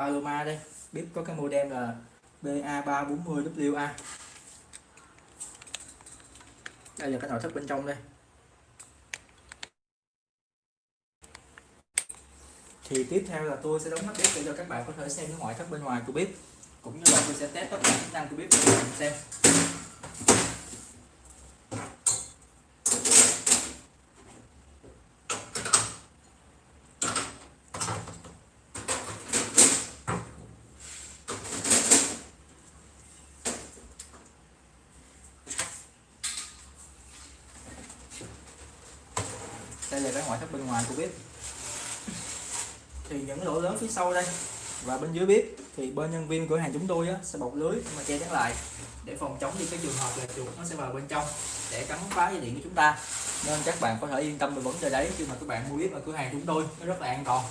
Paloma đây. Bếp có cái model là BA340WA đây là cái nội thất bên trong đây. Thì tiếp theo là tôi sẽ đóng nắp bếp để cho các bạn có thể xem cái ngoại thất bên ngoài của bếp, cũng như là tôi sẽ test tất cả chức năng của bếp để các bạn xem. Đây là cái ngoại thất bên ngoài của bếp. Thì những lỗ lớn phía sau đây và bên dưới bếp thì bên nhân viên cửa hàng chúng tôi á, sẽ bọc lưới mà che chắn lại để phòng chống đi cái trường hợp là chuột nó sẽ vào bên trong để cắn phá dây điện của chúng ta. Nên các bạn có thể yên tâm về vấn đề đấy khi mà các bạn mua bếp ở cửa hàng chúng tôi nó rất là an toàn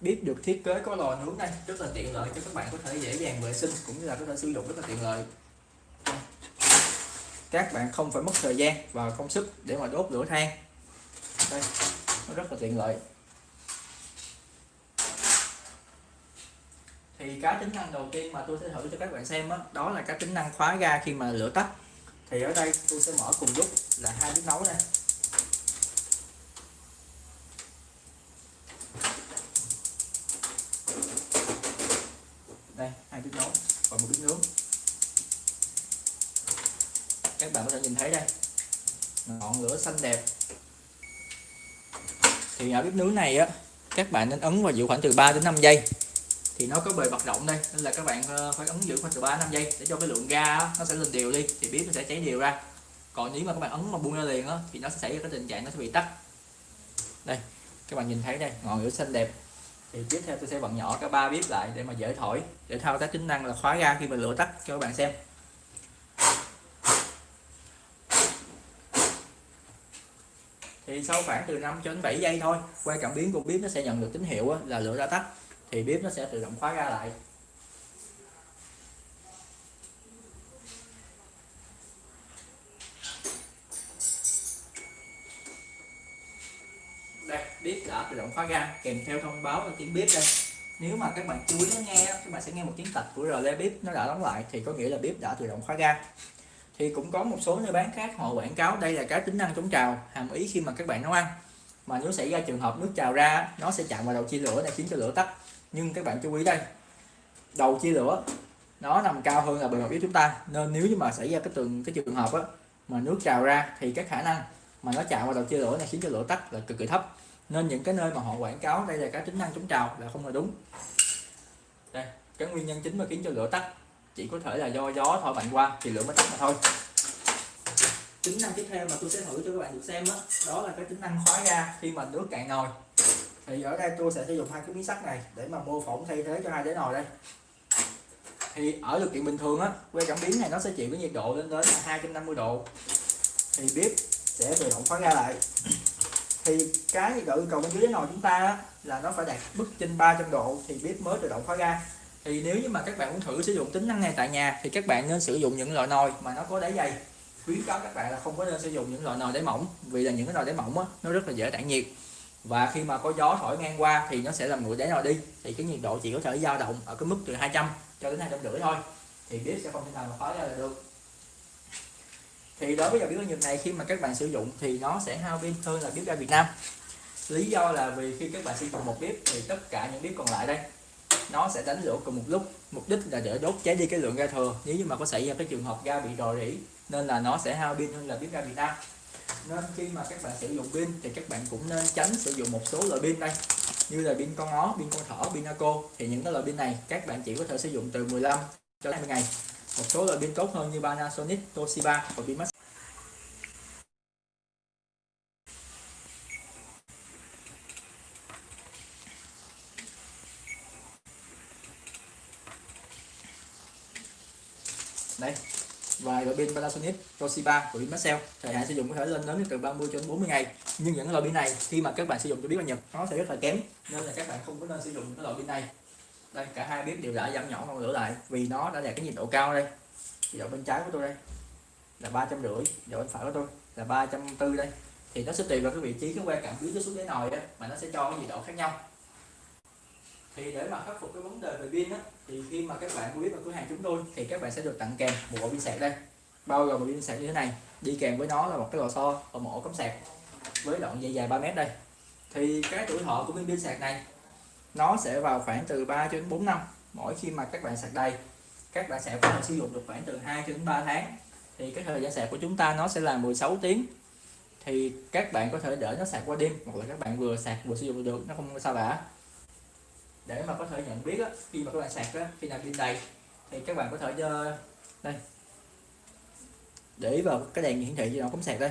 bếp được thiết kế có lò nướng đây rất là tiện lợi cho các bạn có thể dễ dàng vệ sinh cũng như là có thể sử dụng rất là tiện lợi. Các bạn không phải mất thời gian và công sức để mà đốt lửa than. Đây nó rất là tiện lợi. Thì cái tính năng đầu tiên mà tôi sẽ thử cho các bạn xem đó, đó là cái tính năng khóa ga khi mà lửa tắt. Thì ở đây tôi sẽ mở cùng lúc là hai bếp nấu này đây hai bếp nấu và một bếp nướng các bạn có thể nhìn thấy đây. Ngọn lửa xanh đẹp. Thì ở bếp nướng này á, các bạn nên ấn vào giữ khoảng từ 3 đến 5 giây. Thì nó có bề bật rộng đây, nên là các bạn ờ, phải ấn giữ khoảng từ 3 5 giây để cho cái lượng ga nó sẽ lên đều đi, thì bếp nó sẽ cháy đều ra. Còn nếu mà các bạn ấn mà buông ra liền á, thì nó sẽ xảy ra cái tình trạng nó sẽ bị tắt. Đây, các bạn nhìn thấy đây, ngọn lửa xanh đẹp. Thì tiếp theo tôi sẽ bật nhỏ cả ba bếp lại để mà dễ thổi, để thao tác tính năng là khóa ga khi mà lửa tắt, cho các bạn xem. Thì sau khoảng từ 5 cho đến 7 giây thôi, qua cảm biến của bếp nó sẽ nhận được tín hiệu là lửa đã tắt. Thì bếp nó sẽ tự động khóa ga lại. Đây bếp đã tự động khóa ga kèm theo thông báo là tiếng bếp đây. Nếu mà các bạn chú ý nó nghe các bạn sẽ nghe một tiếng tạch của rờ le bếp nó đã đóng lại, thì có nghĩa là bếp đã tự động khóa ga thì cũng có một số nơi bán khác họ quảng cáo đây là cái tính năng chống trào, hàm ý khi mà các bạn nấu ăn. Mà nếu xảy ra trường hợp nước trào ra, nó sẽ chạm vào đầu chia lửa để khiến cho lửa tắt. Nhưng các bạn chú ý đây, đầu chia lửa, nó nằm cao hơn là bề mặt bếp chúng ta. Nên nếu như mà xảy ra cái trường cái trường hợp á, mà nước trào ra thì cái khả năng mà nó chạm vào đầu chia lửa này khiến cho lửa tắt là cực kỳ thấp. Nên những cái nơi mà họ quảng cáo đây là cái tính năng chống trào là không là đúng. Đây, cái nguyên nhân chính mà khiến cho lửa tắt chỉ có thể là do gió thổi mạnh qua thì lửa mới tắt mà thôi. Tính năng tiếp theo mà tôi sẽ thử cho các bạn được xem đó, đó là cái tính năng khóa ga. Khi mà nước cạn nồi thì ở đây tôi sẽ sử dụng hai cái miếng sắt này để mà mô phỏng thay thế cho hai đáy nồi đây. Thì ở điều kiện bình thường á que cảm biến này nó sẽ chịu cái nhiệt độ lên đến là 250 độ. Thì bếp sẽ tự động khóa ga lại. Thì cái nhiệt độ yêu cầu bên dưới đáy nồi chúng ta á, là nó phải đạt mức trên 300 độ thì bếp mới tự động khóa ga thì nếu như mà các bạn muốn thử sử dụng tính năng này tại nhà thì các bạn nên sử dụng những loại nồi mà nó có đáy dày. Khuyến cáo các bạn là không có nên sử dụng những loại nồi đáy mỏng vì là những cái nồi đáy mỏng á, nó rất là dễ tản nhiệt. Và khi mà có gió thổi ngang qua thì nó sẽ làm nguội đáy nồi đi. Thì cái nhiệt độ chỉ có thể dao động ở cái mức từ 200 cho đến hai trăm rưỡi thôi. Thì bếp sẽ không thể nào mà khói ra là được. Thì đối với dòng bếp ga Nhật này khi mà các bạn sử dụng thì nó sẽ hao pin hơn là bếp ga Việt Nam. Lý do là vì khi các bạn sử dụng một bếp thì tất cả những bếp còn lại đây nó sẽ đánh lửa cùng một lúc. Mục đích là để đốt cháy đi cái lượng ga thừa nếu như mà có xảy ra cái trường hợp ga bị rò rỉ nên là nó sẽ hao pin hơn là bếp ga Việt Nam nên khi mà các bạn sử dụng pin thì các bạn cũng nên tránh sử dụng một số loại pin đây. Như là pin con ó, pin con thỏ, pin Naco thì những cái loại pin này các bạn chỉ có thể sử dụng từ 15 cho đến 20 ngày. Một số loại pin tốt hơn như Panasonic, Toshiba và pin đây và loại pin Panasonic, Toshiba của pin Maxell thời hạn sử dụng có thể lên đến từ 30 cho đến 40 ngày. Nhưng những loại pin này khi mà các bạn sử dụng cho biết là Nhật nó sẽ rất là kém. Nên là các bạn không có nên sử dụng cái loại pin này. Đây cả hai bếp đều đã giảm nhỏ ngọn lửa lại vì nó đã đạt cái nhiệt độ cao đây. Nhiệt độ bên trái của tôi đây là ba trăm rưỡi nhiệt độ bên phải của tôi là ba trăm tư đây. Thì nó sẽ tùy vào cái vị trí cái que cảm biến nó xuống cái nồi đó mà nó sẽ cho cái nhiệt độ khác nhau thì để mà khắc phục cái vấn đề về pin á, thì khi mà các bạn mua vào cửa hàng chúng tôi, thì các bạn sẽ được tặng kèm một bộ pin sạc đây. Bao gồm một pin sạc như thế này, đi kèm với nó là một cái lò xo và một ổ cắm sạc với đoạn dây dài 3 mét đây. Thì cái tuổi thọ của pin pin sạc này, nó sẽ vào khoảng từ 3 cho đến 4 năm mỗi khi mà các bạn sạc đầy. Các bạn sạc có thể sử dụng được khoảng từ 2 cho đến 3 tháng. Thì cái thời gian sạc của chúng ta nó sẽ là 16 tiếng. Thì các bạn có thể để nó sạc qua đêm, hoặc là các bạn vừa sạc vừa sử dụng được, nó không sao cả để mà có thể nhận biết á, khi mà các bạn sạc á, khi nào pin đầy thì các bạn có thể cho đây. Để vào cái đèn hiển thị gì nó cắm sạc đây.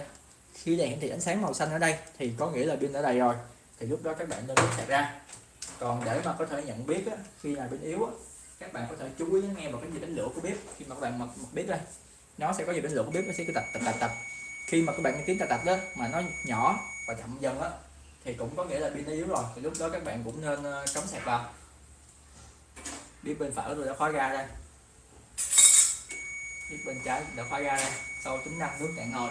Khi đèn hiển thị ánh sáng màu xanh ở đây thì có nghĩa là pin đã đầy rồi. Thì lúc đó các bạn nên rút sạc ra. Còn để mà có thể nhận biết á, khi nào pin yếu á, các bạn có thể chú ý nghe vào cái gì đánh lửa của bếp. Khi mà các bạn bật mở bếp đây nó sẽ có gì đánh lửa của bếp nó sẽ cứ tập tập tập tập. Khi mà các bạn nghe tiếng tập tập đó mà nó nhỏ và chậm dần á thì cũng có nghĩa là pin nó yếu rồi. Thì lúc đó các bạn cũng nên ờ, cắm sạc vào. Biết bên phải tôi đã khóa ra đây. Biết bên trái đã khóa ra đây. Sau tính năng nước cạn nồi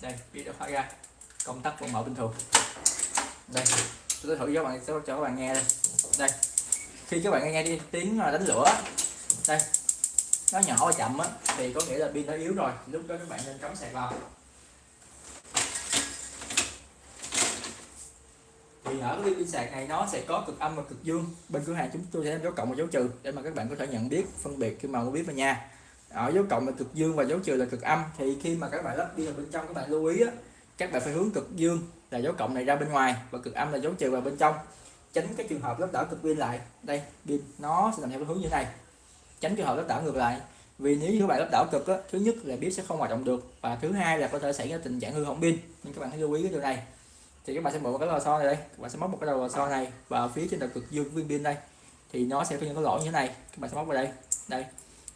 đây, biết đã khóa ra công tắc vẫn mở bình thường. Đây, tôi thử cho các bạn, cho các bạn nghe đây. Đây, khi các bạn nghe đi tiếng đánh lửa, đây, nó nhỏ và chậm á, thì có nghĩa là pin nó yếu rồi. Lúc đó các bạn nên cắm sạc vào. Thì ở cái pin sạc này nó sẽ có cực âm và cực dương. Bên cửa hàng chúng tôi sẽ có dấu cộng và dấu trừ để mà các bạn có thể nhận biết phân biệt khi mà mua biết vào nhà. Ở dấu cộng là cực dương và dấu trừ là cực âm. Thì khi mà các bạn lắp pin vào bên trong các bạn lưu ý á, các bạn phải hướng cực dương là dấu cộng này ra bên ngoài và cực âm là dấu trừ vào bên trong. Tránh cái trường hợp lắp đảo cực pin lại. Đây pin nó sẽ làm theo hướng như thế này. Tránh trường hợp lắp đảo ngược lại. Vì nếu như các bạn lắp đảo cực á, thứ nhất là bếp sẽ không hoạt động được và thứ hai là có thể xảy ra tình trạng hư hỏng pin. Nên các bạn hãy lưu ý cái điều này thì các bạn sẽ mở một cái lò xo này đây. Các bạn sẽ móc một cái đầu lò xo này vào phía trên đầu cực dương viên pin đây. Thì nó sẽ có những cái lỗ như thế này. Các bạn sẽ móc vào đây. Đây.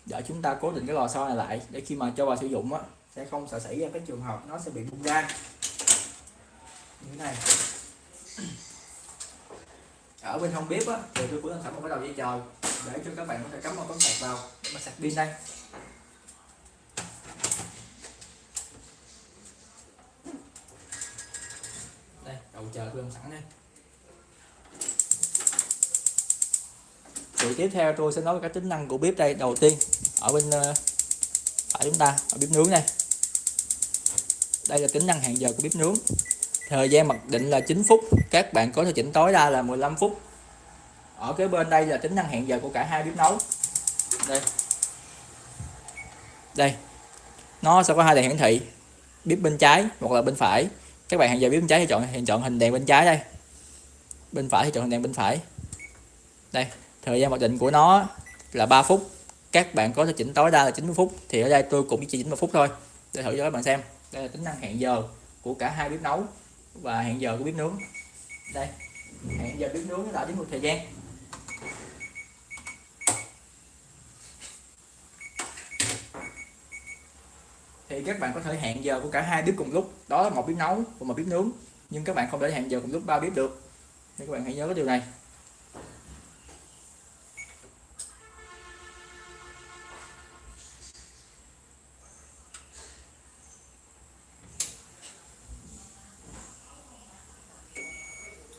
Để chúng ta cố định cái lò xo này lại để khi mà cho vào sử dụng á, sẽ không sợ xảy ra cái trường hợp nó sẽ bị bung ra. Như thế này. Ở bên hông bếp á, thì tôi cũng sẵn một cái đầu dây chờ để cho các bạn có thể cắm một con sạc vào. Để mà sạc pin đây đây đầu chờ tôi sẵn đây. Thì tiếp theo tôi sẽ nói về các tính năng của bếp đây. Đầu tiên, ở bên ờ, phải chúng ta, ở bếp nướng này đây là tính năng hẹn giờ của bếp nướng. Thời gian mặc định là 9 phút. Các bạn có thể chỉnh tối đa là 15 phút. Ở cái bên đây là tính năng hẹn giờ của cả hai bếp nấu. Đây. Đây. Nó sẽ có hai đèn hiển thị. Bếp bên trái hoặc là bên phải các bạn hẹn giờ bếp bên trái thì chọn thì chọn hình đèn bên trái đây. Bên phải thì chọn hình đèn bên phải. Đây, thời gian mặc định của nó là 3 phút. Các bạn có thể chỉnh tối đa là 90 phút. Thì ở đây tôi cũng chỉ chỉnh một phút thôi. Để thử cho các bạn xem. Đây là tính năng hẹn giờ của cả hai bếp nấu và hẹn giờ của bếp nướng. Đây, hẹn giờ bếp nướng nó đã đến một thời gian. Thì các bạn có thể hẹn giờ của cả hai bếp cùng lúc. Đó là một bếp nấu và một bếp nướng. Nhưng các bạn không thể hẹn giờ cùng lúc ba bếp được. Nên các bạn hãy nhớ cái điều này.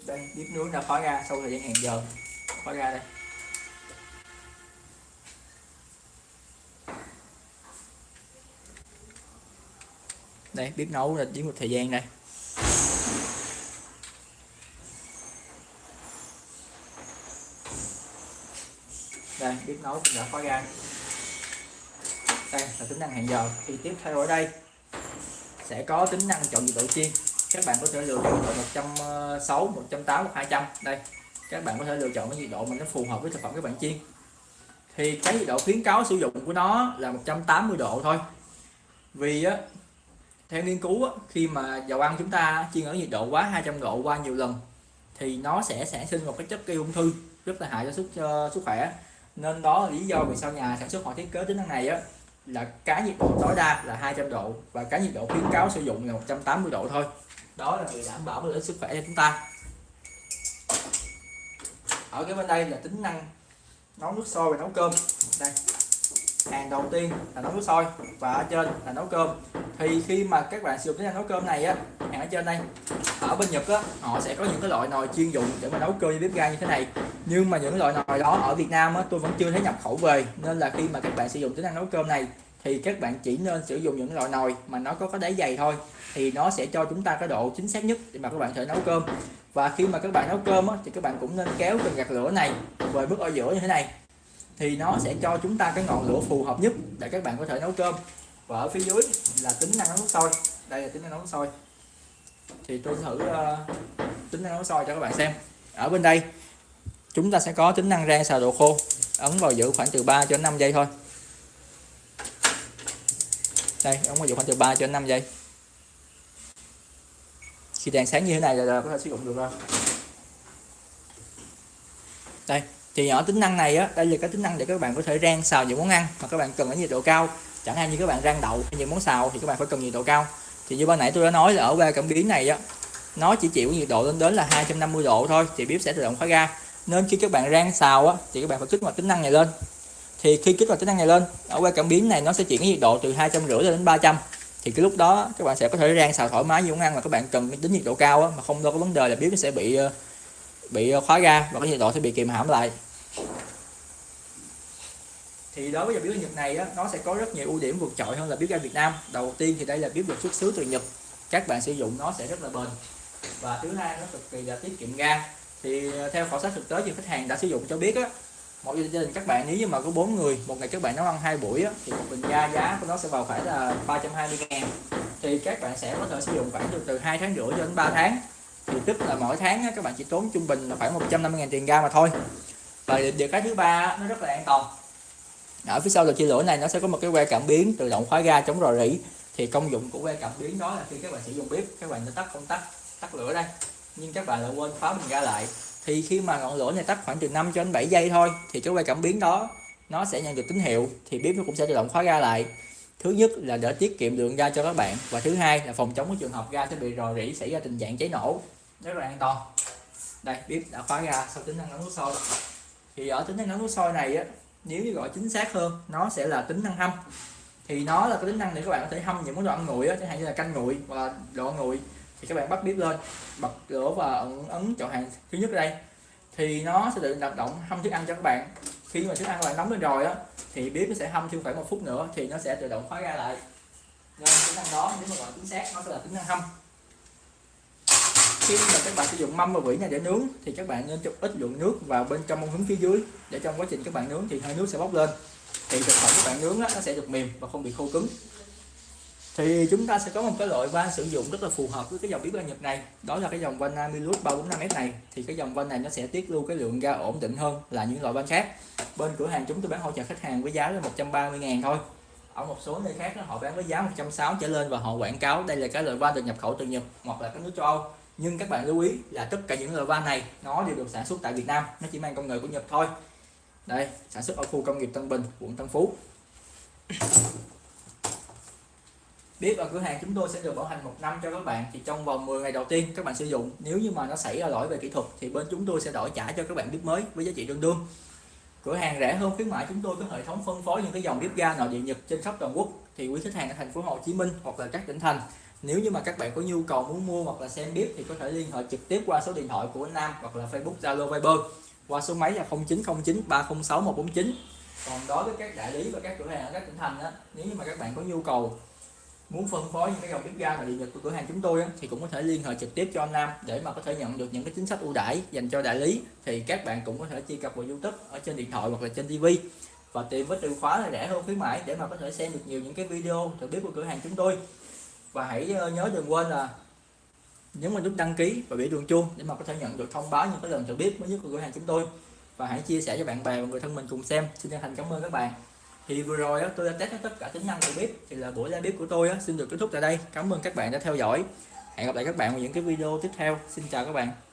Đây, bếp nướng đã khóa ra, sau thời gian hẹn giờ, khóa ra đây. Đây bếp nấu là chỉ một thời gian đây. Đây bếp nấu cũng đã khóa ra đây, là tính năng hẹn giờ. Thì tiếp theo ở đây sẽ có tính năng chọn nhiệt độ chiên các bạn có thể lựa chọn nhiệt độ 160 180 200 đây, các bạn có thể lựa chọn cái nhiệt độ mà nó phù hợp với thực phẩm các bạn chiên thì cái nhiệt độ khuyến cáo sử dụng của nó là 180 độ thôi. Vì á theo nghiên cứu á, khi mà dầu ăn chúng ta chiên ở nhiệt độ quá 200 độ qua nhiều lần thì nó sẽ sản sinh một cái chất gây ung thư rất là hại cho sức cho sức khỏe. Nên đó là lý do vì sao nhà sản xuất họ thiết kế tính năng này á là cái nhiệt độ tối đa là 200 độ và cái nhiệt độ khuyến cáo sử dụng là 180 độ thôi. Đó là để đảm bảo lợi sức khỏe cho chúng ta. Ở ở cái bên đây là tính năng nấu nước sôi và nấu cơm. Đây hàng đầu tiên là nấu nước sôi và ở trên là nấu cơm thì khi mà các bạn sử dụng cái nồi nấu cơm này á hàng ở trên đây ở bên Nhật á họ sẽ có những cái loại nồi chuyên dụng để mà nấu cơm như bếp ga như thế này. Nhưng mà những loại nồi đó ở Việt Nam á tôi vẫn chưa thấy nhập khẩu về nên là khi mà các bạn sử dụng tính năng nấu cơm này thì các bạn chỉ nên sử dụng những loại nồi mà nó có cái đáy dày thôi thì nó sẽ cho chúng ta cái độ chính xác nhất để mà các bạn thể nấu cơm. Và khi mà các bạn nấu cơm á, thì các bạn cũng nên kéo cần gạt lửa này về mức ở giữa như thế này thì nó sẽ cho chúng ta cái ngọn lửa phù hợp nhất để các bạn có thể nấu cơm và ở phía dưới là tính năng nấu sôi đây là tính năng nấu sôi thì tôi thử uh, tính năng nấu sôi cho các bạn xem. Ở bên đây chúng ta sẽ có tính năng rang xào đồ khô ấn vào giữ khoảng từ 3 cho đến 5 giây thôi. Đây ấn vào giữ khoảng từ 3 cho đến 5 giây. Khi đèn sáng như thế này là, là có thể sử dụng được rồi. Đây thì ở tính năng này á đây là cái tính năng để các bạn có thể rang xào những món ăn mà các bạn cần ở nhiệt độ cao. Chẳng hạn như các bạn rang đậu những món xào thì các bạn phải cần nhiệt độ cao. Thì như ban nãy tôi đã nói là ở ba cảm biến này á nó chỉ chịu nhiệt độ lên đến là 250 độ thôi thì bếp sẽ tự động khóa ga. Nên khi các bạn rang xào á thì các bạn phải kích hoạt tính năng này lên. Thì khi kích hoạt tính năng này lên ở qua cảm biến này nó sẽ chuyển cái nhiệt độ từ hai trăm rưỡi đến 300 thì cái lúc đó các bạn sẽ có thể rang xào thoải mái như món ăn mà các bạn cần tính nhiệt độ cao á, mà không đâu có vấn đề là bếp nó sẽ bị ờ, bị ờ, khóa ga và cái nhiệt độ sẽ bị kìm hãm lại thì đối với dòng bếp ga Nhật này á, nó sẽ có rất nhiều ưu điểm vượt trội hơn là bếp ga Việt Nam. Đầu tiên thì đây là bếp được xuất xứ từ Nhật. Các bạn sử dụng nó sẽ rất là bền. Và thứ hai nó cực kỳ là tiết kiệm ga. Thì ờ, theo khảo sát thực tế thì khách hàng đã sử dụng cho biết á một gia đình các bạn nếu như mà có bốn người một ngày các bạn nấu ăn hai buổi á, thì một bình ga giá của nó sẽ vào phải là 320 ngàn. Thì các bạn sẽ có thể sử dụng khoảng từ từ hai tháng rưỡi cho đến 3 tháng. Thì tức là mỗi tháng á, các bạn chỉ tốn trung bình là khoảng 150 ngàn tiền ga mà thôi. Và điều cái thứ ba nó rất là an toàn ở phía sau là chia lửa này, nó sẽ có một cái que cảm biến tự động khóa ga chống rò rỉ. Thì công dụng của que cảm biến đó là khi các bạn sử dụng bếp, các bạn sẽ tắt công tắc, tắt lửa đây. Nhưng các bạn lại quên khóa mình ra lại. Thì khi mà ngọn lửa này tắt khoảng từ 5 cho đến 7 giây thôi, thì cái que cảm biến đó, nó sẽ nhận được tín hiệu, thì bếp nó cũng sẽ tự động khóa ga lại. Thứ nhất là để tiết kiệm lượng ga cho các bạn, và thứ hai là phòng chống cái trường hợp ga sẽ bị rò rỉ, xảy ra tình trạng cháy nổ. Rất là an toàn. Đây, bếp đã khóa ga sau tính năng nấu nước sôi. Thì ở tính năng nấu nước sôi này á nếu như gọi chính xác hơn nó sẽ là tính năng hâm. Thì nó là cái tính năng để các bạn có thể hâm những món đồ ăn nguội á chẳng hạn như là canh nguội và đồ ăn nguội thì các bạn bắt bếp lên bật lửa và ấn, ấn chọn hàng thứ nhất đây. Thì nó sẽ tự động động hâm thức ăn cho các bạn. Khi mà thức ăn các bạn nóng lên rồi á thì bếp nó sẽ hâm thêm khoảng một phút nữa thì nó sẽ tự động khóa ra lại. Nên tính năng đó nếu mà gọi chính xác nó sẽ là tính năng hâm khi mà các bạn sử dụng mâm và vỉ nhà để nướng thì các bạn nên cho ít lượng nước vào bên trong mông hứng phía dưới. Để trong quá trình các bạn nướng thì hơi nước sẽ bốc lên. Thì thực phẩm các bạn nướng đó, nó sẽ được mềm và không bị khô cứng. Thì chúng ta sẽ có một cái loại van sử dụng rất là phù hợp với cái dòng bếp ga Nhật này. Đó là cái dòng van Amilus 345S này. Thì cái dòng van này nó sẽ tiết lưu cái lượng ga ổn định hơn là những loại van khác. Bên cửa hàng chúng tôi bán hỗ trợ khách hàng với giá là 130 ngàn thôi. Ở một số nơi khác họ bán với giá 160 trở lên và họ quảng cáo đây là cái loại van được nhập khẩu từ Nhật hoặc là các nước châu Âu nhưng các bạn lưu ý là tất cả những loại van này nó đều được sản xuất tại Việt Nam, nó chỉ mang công nghệ của Nhật thôi. Đây, sản xuất ở khu công nghiệp Tân Bình, quận Tân Phú. Bếp ở cửa hàng chúng tôi sẽ được bảo hành một năm cho các bạn, thì trong vòng 10 ngày đầu tiên các bạn sử dụng. Nếu như mà nó xảy ra lỗi về kỹ thuật, thì bên chúng tôi sẽ đổi trả cho các bạn bếp mới với giá trị tương đương. Cửa hàng rẻ hơn khuyến mại chúng tôi có hệ thống phân phối những cái dòng bếp ga nội địa nhật trên khắp toàn quốc. Thì quý khách hàng ở thành phố Hồ Chí Minh hoặc là các tỉnh thành nếu như mà các bạn có nhu cầu muốn mua hoặc là xem bếp thì có thể liên hệ trực tiếp qua số điện thoại của anh Nam hoặc là Facebook Zalo Viber qua số máy là 0909 306 149 còn đối với các đại lý và các cửa hàng ở các tỉnh thành đó, nếu như mà các bạn có nhu cầu muốn phân phối những cái dòng bếp ga và điện nhật của cửa hàng chúng tôi thì cũng có thể liên hệ trực tiếp cho anh Nam để mà có thể nhận được những cái chính sách ưu đãi dành cho đại lý. Thì các bạn cũng có thể truy cập vào YouTube ở trên điện thoại hoặc là trên TV và tìm với từ khóa là rẻ hơn khuyến mãi để mà có thể xem được nhiều những cái video thử bếp của cửa hàng chúng tôi và hãy ờ, nhớ đừng quên là nhấn vào nút đăng ký và biểu đường chuông để mà có thể nhận được thông báo những cái lần thử bếp mới nhất của cửa hàng chúng tôi. Và hãy chia sẻ cho bạn bè và người thân mình cùng xem. Xin chân thành cảm ơn các bạn. Thì vừa rồi tôi đã test hết tất cả tính năng của bếp thì là buổi ra bếp của tôi xin được kết thúc tại đây. Cảm ơn các bạn đã theo dõi. Hẹn gặp lại các bạn vào những cái video tiếp theo. Xin chào các bạn.